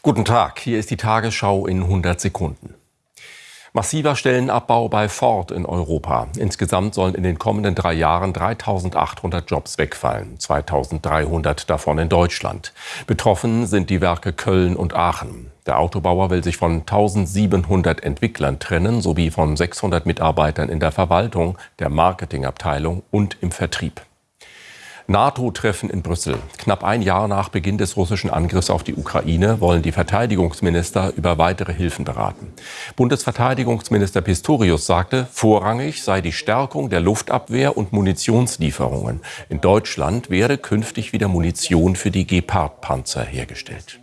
Guten Tag, hier ist die Tagesschau in 100 Sekunden. Massiver Stellenabbau bei Ford in Europa. Insgesamt sollen in den kommenden drei Jahren 3800 Jobs wegfallen, 2300 davon in Deutschland. Betroffen sind die Werke Köln und Aachen. Der Autobauer will sich von 1700 Entwicklern trennen, sowie von 600 Mitarbeitern in der Verwaltung, der Marketingabteilung und im Vertrieb. NATO-Treffen in Brüssel. Knapp ein Jahr nach Beginn des russischen Angriffs auf die Ukraine wollen die Verteidigungsminister über weitere Hilfen beraten. Bundesverteidigungsminister Pistorius sagte, vorrangig sei die Stärkung der Luftabwehr und Munitionslieferungen. In Deutschland werde künftig wieder Munition für die Gepard-Panzer hergestellt.